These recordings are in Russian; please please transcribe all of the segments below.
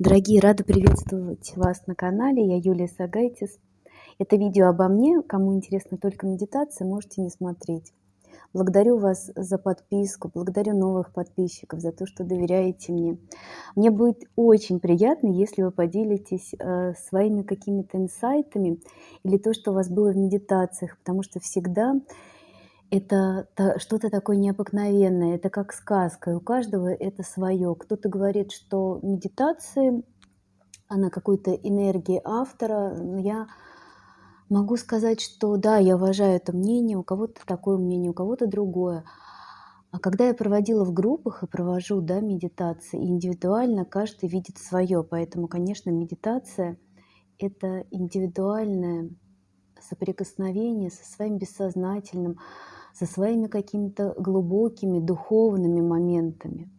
Дорогие, рада приветствовать вас на канале. Я Юлия Сагайтис. Это видео обо мне. Кому интересна только медитация, можете не смотреть. Благодарю вас за подписку, благодарю новых подписчиков за то, что доверяете мне. Мне будет очень приятно, если вы поделитесь э, своими какими-то инсайтами или то, что у вас было в медитациях, потому что всегда это что-то такое необыкновенное, это как сказка, у каждого это свое. Кто-то говорит, что медитации, она какой-то энергии автора. Я могу сказать, что да, я уважаю это мнение, у кого-то такое мнение, у кого-то другое. А когда я проводила в группах и провожу да, медитации, индивидуально каждый видит свое. Поэтому, конечно, медитация – это индивидуальное соприкосновение со своим бессознательным, со своими какими-то глубокими духовными моментами.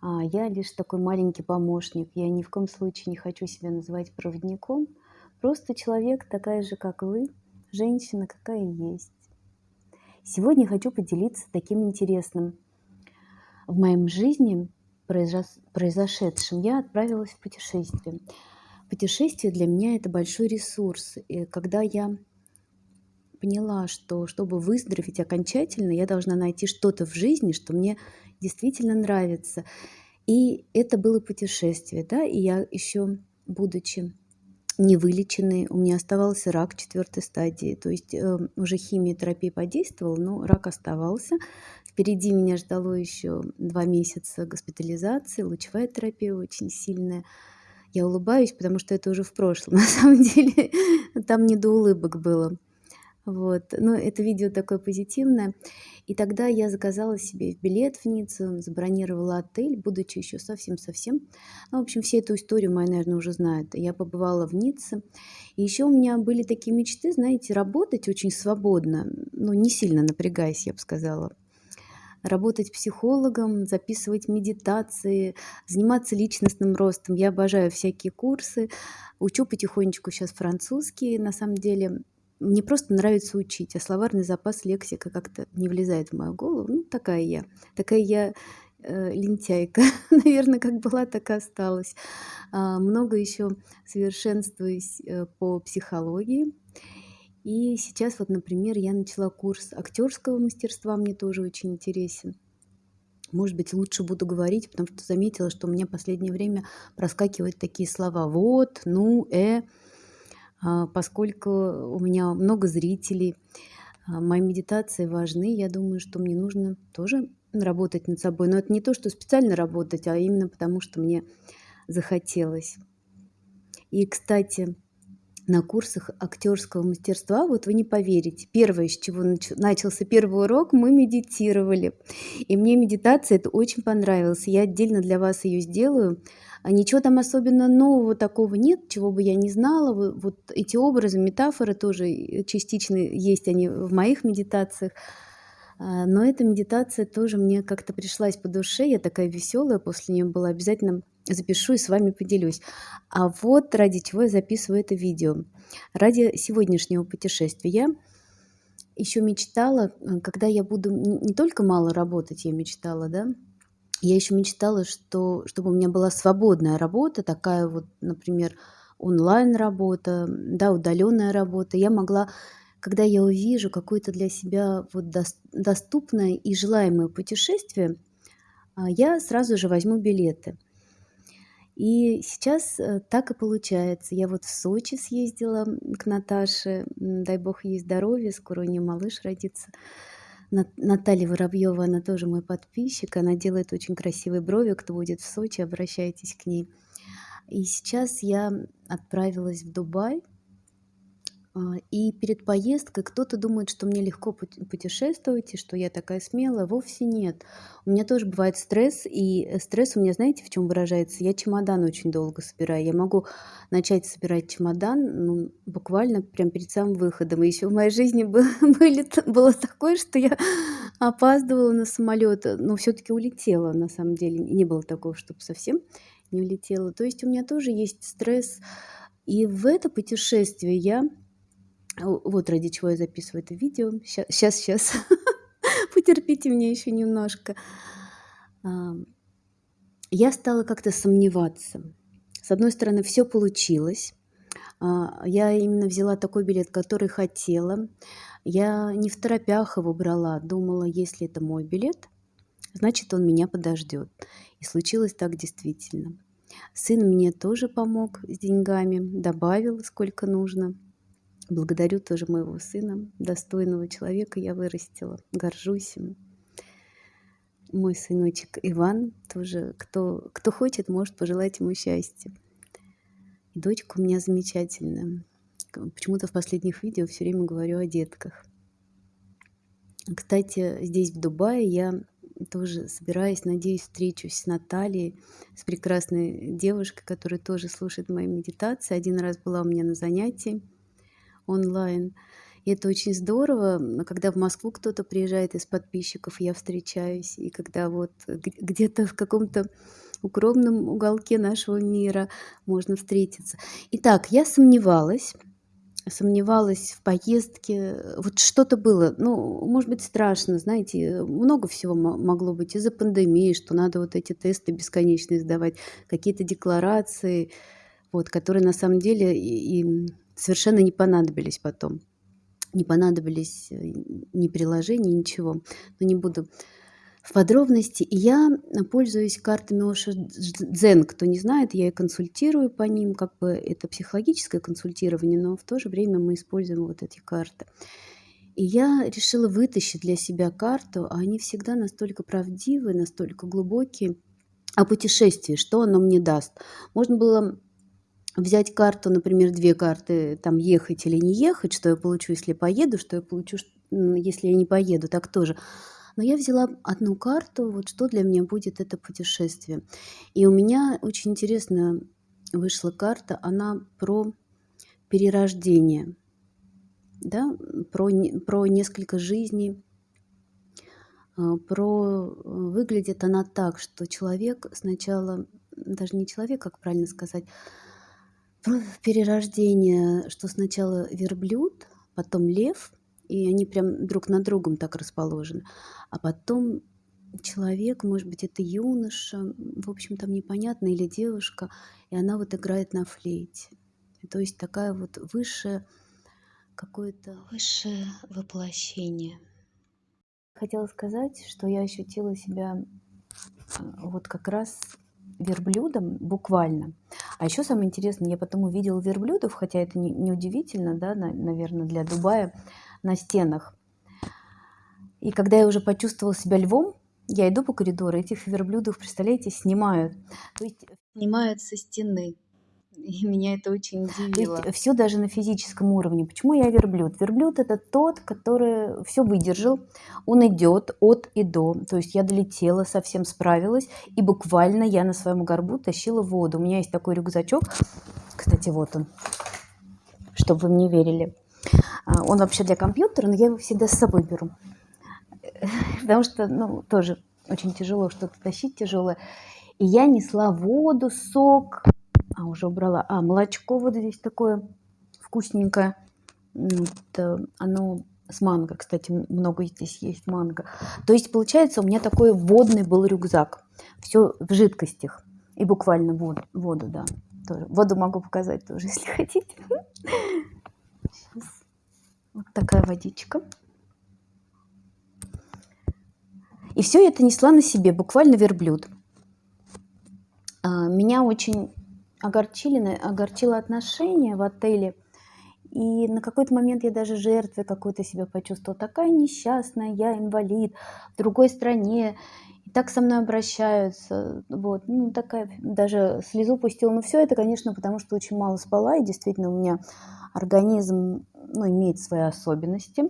А я лишь такой маленький помощник. Я ни в коем случае не хочу себя называть проводником. Просто человек такая же, как вы, женщина, какая есть. Сегодня хочу поделиться таким интересным. В моем жизни произошедшем я отправилась в путешествие. Путешествие для меня это большой ресурс. И когда я поняла, что чтобы выздороветь окончательно, я должна найти что-то в жизни, что мне действительно нравится. И это было путешествие, да, и я еще, будучи невылеченной, у меня оставался рак четвертой стадии, то есть э, уже химиотерапия подействовала, но рак оставался. Впереди меня ждало еще два месяца госпитализации, лучевая терапия очень сильная. Я улыбаюсь, потому что это уже в прошлом. На самом деле там не до улыбок было. Вот. Но это видео такое позитивное. И тогда я заказала себе билет в Ниццу, забронировала отель, будучи еще совсем-совсем. Ну, в общем, все эту историю моя, наверное, уже знают. Я побывала в Ницце. И еще у меня были такие мечты, знаете, работать очень свободно, ну, не сильно напрягаясь, я бы сказала работать психологом, записывать медитации, заниматься личностным ростом. Я обожаю всякие курсы, учу потихонечку сейчас французский. На самом деле мне просто нравится учить, а словарный запас, лексика как-то не влезает в мою голову. Ну, такая я. Такая я э, лентяйка. Наверное, как была, так и осталась. А, много еще совершенствуюсь э, по психологии. И сейчас вот, например, я начала курс актерского мастерства, мне тоже очень интересен. Может быть, лучше буду говорить, потому что заметила, что у меня в последнее время проскакивают такие слова «вот», «ну», «э», а, поскольку у меня много зрителей, а, мои медитации важны, я думаю, что мне нужно тоже работать над собой. Но это не то, что специально работать, а именно потому, что мне захотелось. И, кстати, на курсах актерского мастерства, вот вы не поверите, первое, с чего начался первый урок, мы медитировали. И мне медитация это очень понравилась. Я отдельно для вас ее сделаю. А ничего там особенно нового такого нет, чего бы я не знала. Вот эти образы, метафоры тоже э, частично есть они в моих медитациях. А, но эта медитация тоже мне как-то пришлась по душе. Я такая веселая после нее была. Обязательно запишу и с вами поделюсь. А вот ради чего я записываю это видео. Ради сегодняшнего путешествия. Еще мечтала, э, когда я буду не только мало работать, я мечтала, да, я еще мечтала, что, чтобы у меня была свободная работа, такая вот, например, онлайн-работа, да, удаленная работа. Я могла, когда я увижу какое-то для себя вот доступное и желаемое путешествие, а, я сразу же возьму билеты. И сейчас э, так и получается. Я вот в Сочи съездила к Наташе, дай бог ей здоровья, скоро у нее малыш родится. Наталья Воробьева, она тоже мой подписчик, она делает очень красивые брови, кто будет в Сочи, обращайтесь к ней. И сейчас я отправилась в Дубай, и перед поездкой кто-то думает, что мне легко путешествовать, и что я такая смелая. Вовсе нет. У меня тоже бывает стресс, и э, стресс у меня, знаете, в чем выражается? Я чемодан очень долго собираю. Я могу начать собирать чемодан ну, буквально прям перед самым выходом. И еще в моей жизни было, было такое, что я опаздывала на самолет, но все-таки улетела, на самом деле. Не было такого, чтобы совсем не улетела. То есть у меня тоже есть стресс. И в это путешествие я вот ради чего я записываю это видео. Сейчас, сейчас. Потерпите меня еще немножко. Я стала как-то сомневаться. С одной стороны, все получилось. А, я именно взяла такой билет, который хотела. Я не в торопях его брала, думала, если это мой билет, значит, он меня подождет. И случилось так действительно. Сын мне тоже помог с деньгами, добавил сколько нужно. Благодарю тоже моего сына, достойного человека я вырастила, горжусь им. Мой сыночек Иван тоже, кто, кто хочет, может пожелать ему счастья. И дочка у меня замечательная. Почему-то в последних видео все время говорю о детках. Кстати, здесь, в Дубае, я тоже собираюсь, надеюсь, встречусь с Натальей, с прекрасной девушкой, которая тоже слушает мои медитации. Один раз была у меня на занятии онлайн. И это очень здорово, когда в Москву кто-то приезжает из подписчиков, я встречаюсь, и когда вот где-то в каком-то укромном уголке нашего мира можно встретиться. Итак, я сомневалась, сомневалась в поездке. Вот что-то было, ну, может быть, страшно, знаете, много всего могло быть из-за пандемии, что надо вот эти тесты бесконечные сдавать, какие-то декларации, вот, которые на самом деле и совершенно не понадобились потом. Не понадобились э, ни приложений, ничего. Но не буду в подробности. Я пользуюсь картами Оша Дзен. Кто не знает, я и консультирую по ним. Как бы это психологическое консультирование, но в то же время мы используем вот эти карты. И я решила вытащить для себя карту, а они всегда настолько правдивые, настолько глубокие, о путешествии, что оно мне даст. Можно было взять карту, например, две карты, там ехать или не ехать, что я получу, если поеду, что я получу, если я не поеду, так тоже. Но я взяла одну карту, вот что для меня будет это путешествие. И у меня очень интересно вышла карта, она про перерождение, да, про, про несколько жизней, а, про выглядит она так, что человек сначала, даже не человек, как правильно сказать, перерождение, что сначала верблюд, потом лев, и они прям друг над другом так расположены. А потом человек, может быть, это юноша, в общем, там непонятно, или девушка, и она вот играет на флейте. То есть такая вот высшее какое-то высшее воплощение. Хотела сказать, что я ощутила себя э, вот как раз верблюдом буквально. А еще самое интересное, я потом увидела верблюдов, хотя это не, удивительно, да, на, наверное, для Дубая, на стенах. И когда я уже почувствовала себя львом, я иду по коридору, этих верблюдов, представляете, снимают. То есть снимают со стены. И меня это очень удивило. Все даже на физическом уровне. Почему я верблюд? Верблюд это тот, который все выдержал. Он идет от и до. То есть я долетела, совсем справилась. И буквально я на своем горбу тащила воду. У меня есть такой рюкзачок. Кстати, вот он. Чтобы вы мне верили. А, он вообще для компьютера, но я его всегда с собой беру. Потому что, ну, тоже очень тяжело что-то тащить тяжелое. И я несла воду, сок, а, уже убрала. А, молочко вот здесь такое вкусненькое. Вот, оно с манго, кстати, много здесь есть манго. То есть, получается, у меня такой водный был рюкзак. Все в жидкостях. И буквально воду, воду да. Тоже. Воду могу показать тоже, если хотите. Вот такая водичка. И все это несла на себе, буквально верблюд. А, меня очень огорчили, огорчило отношение в отеле. И на какой-то момент я даже жертвой какой-то себя почувствовала. Такая несчастная, я инвалид, в другой стране. И так со мной обращаются. Вот. Ну, такая, даже слезу пустила. Но все это, конечно, потому что очень мало спала. И действительно у меня организм ну, имеет свои особенности.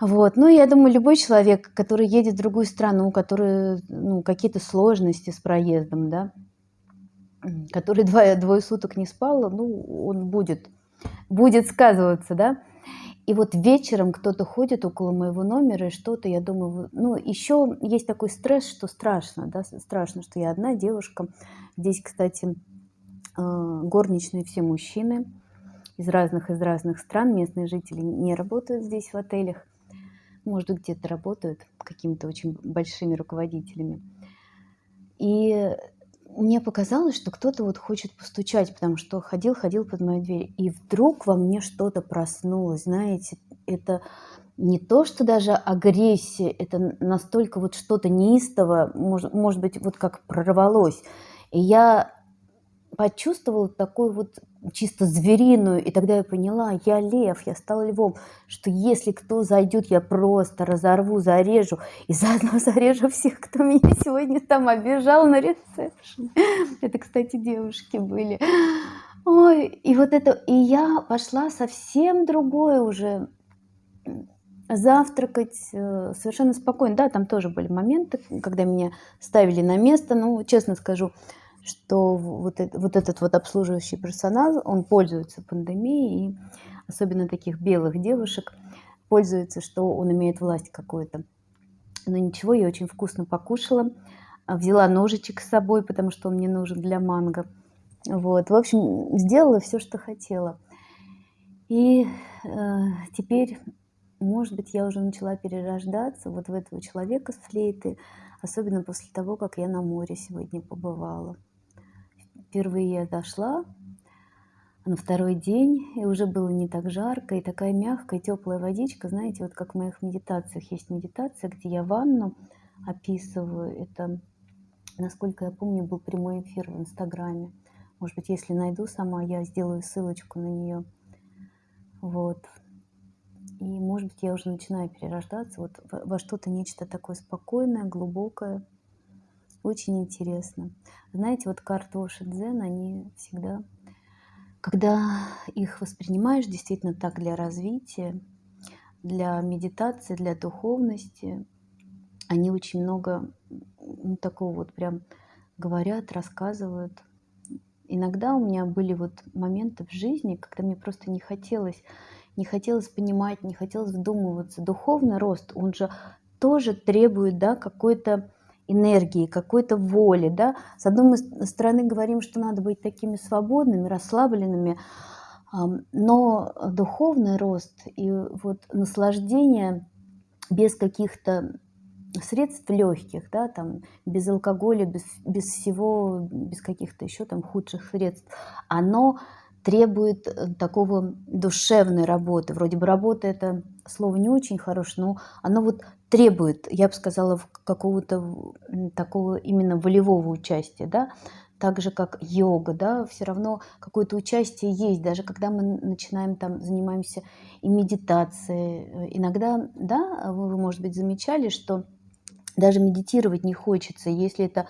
Вот. Ну, я думаю, любой человек, который едет в другую страну, который, ну, какие-то сложности с проездом, да, который двое, двое суток не спал, ну, он будет, будет сказываться, да. И вот вечером кто-то ходит около моего номера и что-то, я думаю, ну, еще есть такой стресс, что страшно, да, страшно, что я одна девушка. Здесь, кстати, э, горничные все мужчины из разных, из разных стран, местные жители не работают здесь в отелях, может, где-то работают какими-то очень большими руководителями. И мне показалось, что кто-то вот хочет постучать, потому что ходил, ходил под мою дверь. И вдруг во мне что-то проснулось, знаете, это не то, что даже агрессия, это настолько вот что-то неистовое, может, может быть, вот как прорвалось. И я почувствовала такую вот чисто звериную, и тогда я поняла, я лев, я стала львом, что если кто зайдет, я просто разорву, зарежу, и заодно зарежу всех, кто меня сегодня там обижал на ресепшн. Это, кстати, девушки были. Ой, и вот это, и я пошла совсем другое уже завтракать э, совершенно спокойно. Да, там тоже были моменты, когда меня ставили на место, ну, честно скажу, что вот, это, вот этот вот обслуживающий персонал, он пользуется пандемией, и особенно таких белых девушек, пользуется, что он имеет власть какую-то. Но ничего, я очень вкусно покушала, а, взяла ножичек с собой, потому что он мне нужен для манго. Вот, в общем, сделала все, что хотела. И э, теперь, может быть, я уже начала перерождаться вот в этого человека с флейты, особенно после того, как я на море сегодня побывала. Впервые я дошла на второй день, и уже было не так жарко, и такая мягкая, теплая водичка, знаете, вот как в моих медитациях есть медитация, где я ванну описываю, это, насколько я помню, был прямой эфир в Инстаграме. Может быть, если найду сама, я сделаю ссылочку на нее. Вот. И, может быть, я уже начинаю перерождаться вот во что-то нечто такое спокойное, глубокое, очень интересно. Знаете, вот картоши дзен, они всегда, когда их воспринимаешь действительно так для развития, для медитации, для духовности, они очень много ну, такого вот прям говорят, рассказывают. Иногда у меня были вот моменты в жизни, когда мне просто не хотелось, не хотелось понимать, не хотелось вдумываться. Духовный рост, он же тоже требует, да, какой-то энергии, какой-то воли. Да? С одной стороны говорим, что надо быть такими свободными, расслабленными, но духовный рост и вот наслаждение без каких-то средств легких, да, там, без алкоголя, без, без всего, без каких-то еще там худших средств, оно требует э, такого душевной работы. Вроде бы работа это слово не очень хорошее, но оно вот требует, я бы сказала, какого-то такого именно волевого участия, да, так же как йога, да, все равно какое-то участие есть, даже когда мы начинаем там, занимаемся и медитацией. Э, иногда, да, вы, может быть, замечали, что даже медитировать не хочется, если это э,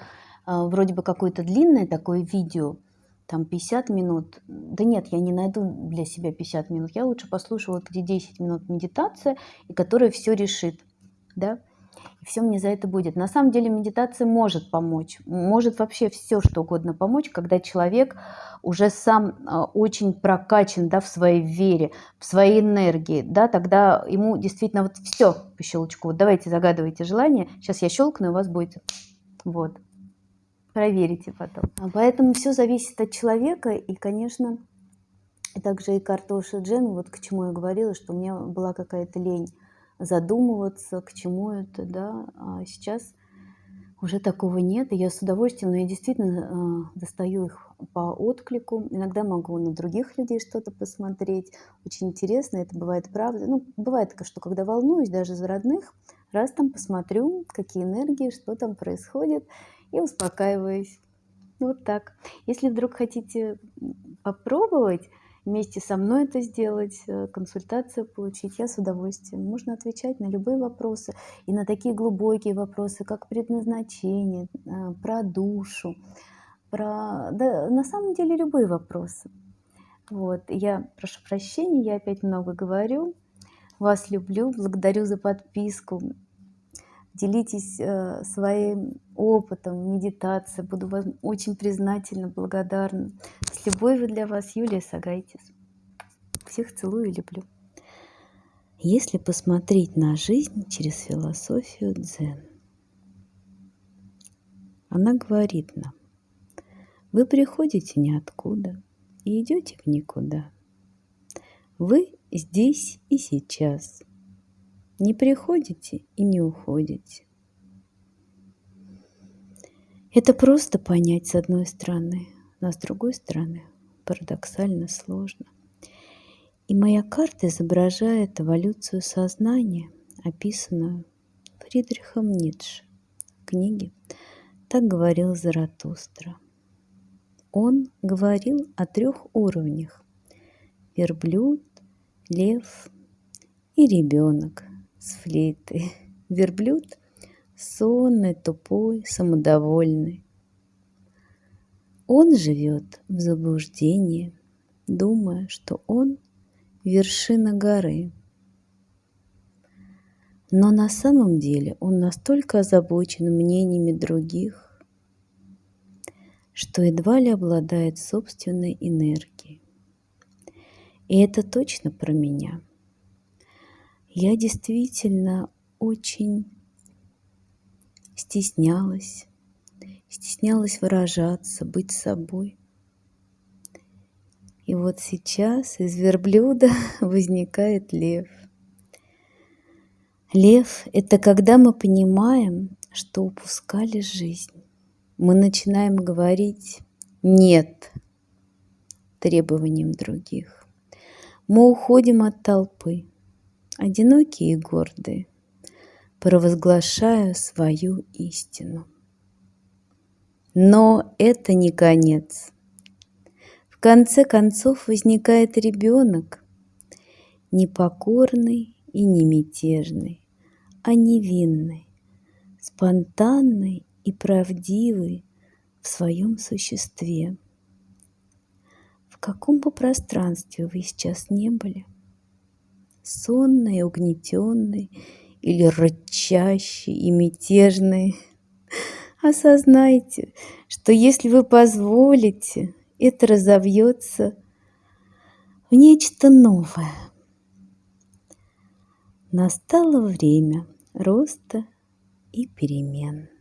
вроде бы какое-то длинное такое видео, там 50 минут. Да нет, я не найду для себя 50 минут. Я лучше послушаю, вот где 10 минут медитация, и которая все решит. Да? И все мне за это будет. На самом деле медитация может помочь. Может вообще все, что угодно помочь, когда человек уже сам а, очень прокачан да, в своей вере, в своей энергии. Да, тогда ему действительно вот все по щелчку. Вот давайте загадывайте желание. Сейчас я щелкну, и у вас будет. Вот. Проверите потом. А поэтому все зависит от человека. И, конечно, также и картоши джем, вот к чему я говорила, что у меня была какая-то лень задумываться, к чему это, да. А сейчас уже такого нет, и я с удовольствием, но я действительно э, достаю их по отклику. Иногда могу на других людей что-то посмотреть. Очень интересно, это бывает правда. Ну, бывает, что когда волнуюсь даже за родных, раз там посмотрю, какие энергии, что там происходит и успокаиваюсь. Вот так. Если вдруг хотите попробовать вместе со мной это сделать, э, консультацию получить, я с удовольствием. Можно отвечать на любые вопросы и на такие глубокие вопросы, как предназначение, э, про душу, про... Да, на самом деле любые вопросы. Вот, я прошу прощения, я опять много говорю. Вас люблю, благодарю за подписку делитесь э, своим опытом медитации. Буду вам очень признательна, благодарна. С любовью для вас, Юлия Сагайтис. Всех целую и люблю. Если посмотреть на жизнь через философию дзен, она говорит нам, вы приходите ниоткуда и идете в никуда. Вы здесь и сейчас – не приходите и не уходите. Это просто понять с одной стороны, но с другой стороны парадоксально сложно. И моя карта изображает эволюцию сознания, описанную Фридрихом Ницше в книге «Так говорил Заратустра». Он говорил о трех уровнях – верблюд, лев и ребенок с флейтой. Верблюд сонный, тупой, самодовольный. Он живет в заблуждении, думая, что он вершина горы. Но на самом деле он настолько озабочен мнениями других, что едва ли обладает собственной энергией. И это точно про меня. Я действительно очень стеснялась, стеснялась выражаться, быть собой. И вот сейчас из верблюда возникает лев. Лев – это когда мы понимаем, что упускали жизнь. Мы начинаем говорить «нет» требованиям других. Мы уходим от толпы, одинокие и гордые, провозглашая свою истину. Но это не конец. В конце концов возникает ребенок, непокорный и не мятежный, а невинный, спонтанный и правдивый в своем существе. В каком бы пространстве вы сейчас не были, сонный, угнетенный или рычащий и мятежный, осознайте, что если вы позволите, это разовьется в нечто новое. Настало время роста и перемен.